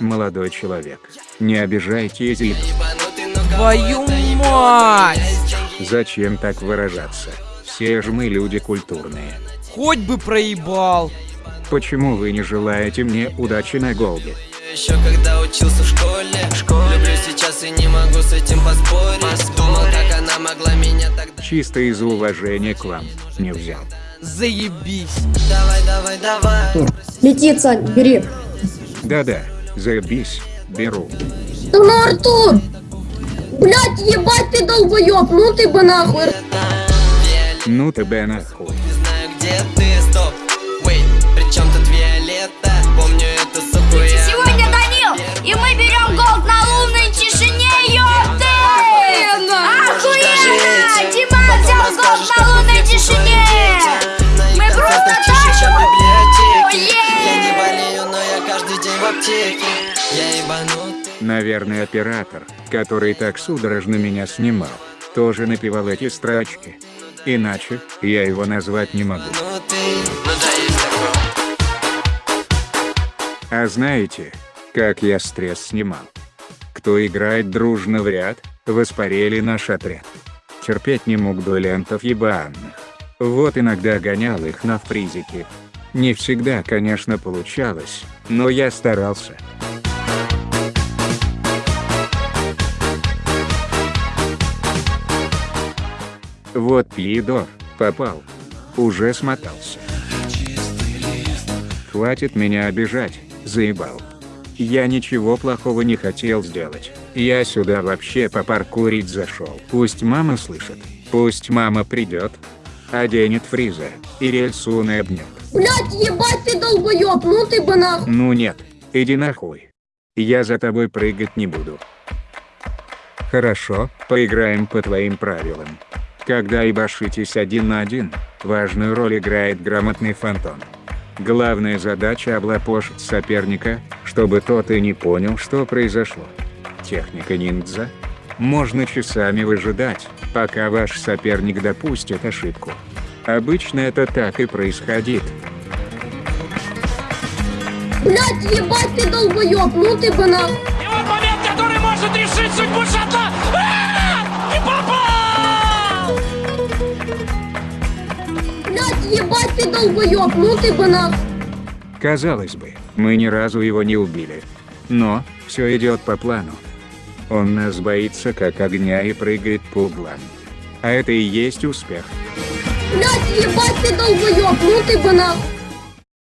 Молодой человек, не обижайте язык. Твою мать! Зачем так выражаться? Все же мы люди культурные. Хоть бы проебал. Почему вы не желаете мне удачи на голде? Еще когда учился в школе, Люблю сейчас и не могу с этим поспорить Думал, как она могла меня тогда Чисто из уважения к вам не взял. Заебись. Давай, давай, давай Летит, Сань, бери. Да-да, заебись, беру. Да ну, Артур! Блять, ебать ты долбоёб, ну ты бы нахуй. Ну тебя нахуй. Не знаю, где ты, стоп аптеке Я ебанутый Наверное, оператор, который так судорожно меня снимал, тоже напевал эти строчки. Иначе, я его назвать не могу. Ну А знаете, как я стресс снимал? Кто играет дружно в ряд, воспарили наш отряд. Терпеть не мог дуэлянтов ебаных. Вот иногда гонял их на фризике. Не всегда, конечно, получалось, но я старался. Вот Пьедор, попал. Уже смотался. Хватит меня обижать, заебал. Я ничего плохого не хотел сделать. Я сюда вообще попаркурить зашел. Пусть мама слышит. Пусть мама придет. Оденет фриза. И рельсу обнет. Блять, ебать ты долбоёб, ну ты бы нахуй. Ну нет, иди нахуй. Я за тобой прыгать не буду. Хорошо, поиграем по твоим правилам. Когда ебашитесь один на один, важную роль играет грамотный фантом. Главная задача облапошить соперника, чтобы тот и не понял, что произошло. Техника ниндзя. Можно часами выжидать, пока ваш соперник допустит ошибку. Обычно это так и происходит. Блять, ебать ты долбоёб, ну ты бы нахуй. И вот момент, который может решить судьбу шатла. А! Не попал! Блять, ебать ты долбоёб, ну ты бы нахуй. Казалось бы, мы ни разу его не убили. Но, все идет по плану. Он нас боится как огня и прыгает по углам. А это и есть успех. Блять, ебать ты долбоёб, ну ты бы нахуй.